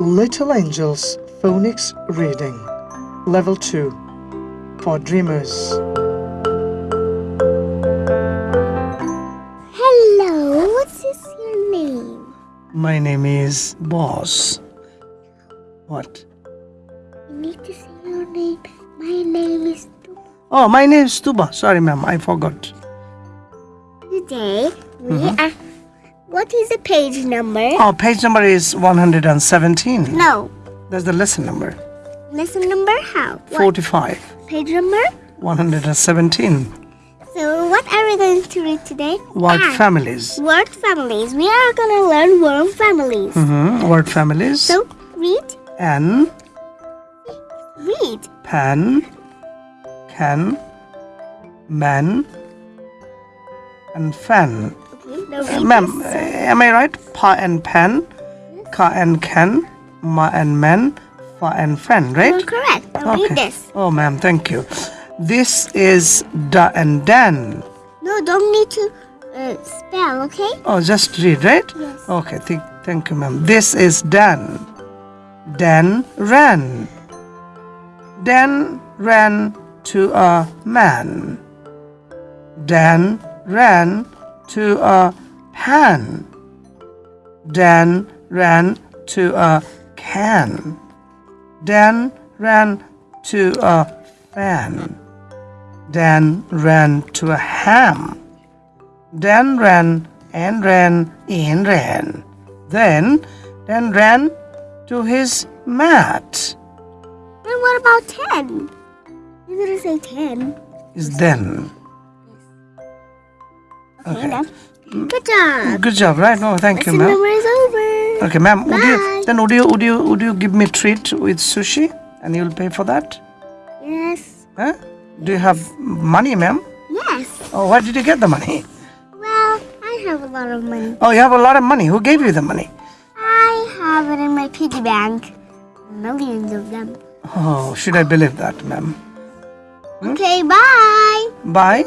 Little Angels Phonics Reading Level 2 for Dreamers. Hello, what's your name? My name is Boss. What? You need to say your name. My name is Tuba. Oh, my name is Tuba. Sorry, ma'am, I forgot. Today we mm-hmm. are. What is the page number? Oh, page number is 117. No. That's the lesson number. Lesson number how? What 45. page number? 117. So what are we going to read today? Word Ah, families. Word families. We are gonna learn word families. hmm Word families. So read, An, read. pan, can, man, and fan. Okay, Ma'am, am I right? Pa and pan, ka and can, ma and man, fa and fan, right? You're correct. Read this. Oh, ma'am, thank you. This is da and dan. No, don't need to uh, spell. Okay. Oh, just read, right? Yes. Okay, th- thank you, ma'am. This is Dan. Dan ran. Dan ran to a man. Dan ran to a pan. Dan ran to a can. Dan ran to a fan. Dan ran to a ham. Dan ran and ran and ran. Then Dan ran to his mat. Then what about ten? You didn't say ten. Is then. Okay. Good job. Good job, right? No, thank you, ma'am. number is over. Okay, ma'am. Would you then would you would you would you give me a treat with sushi and you'll pay for that? Yes. Huh? Do you have money, ma'am? Yes. Oh, where did you get the money? Well, I have a lot of money. Oh, you have a lot of money. Who gave you the money? I have it in my piggy bank. Millions of them. Oh, should I believe that, ma'am? Hmm? Okay, bye. Bye.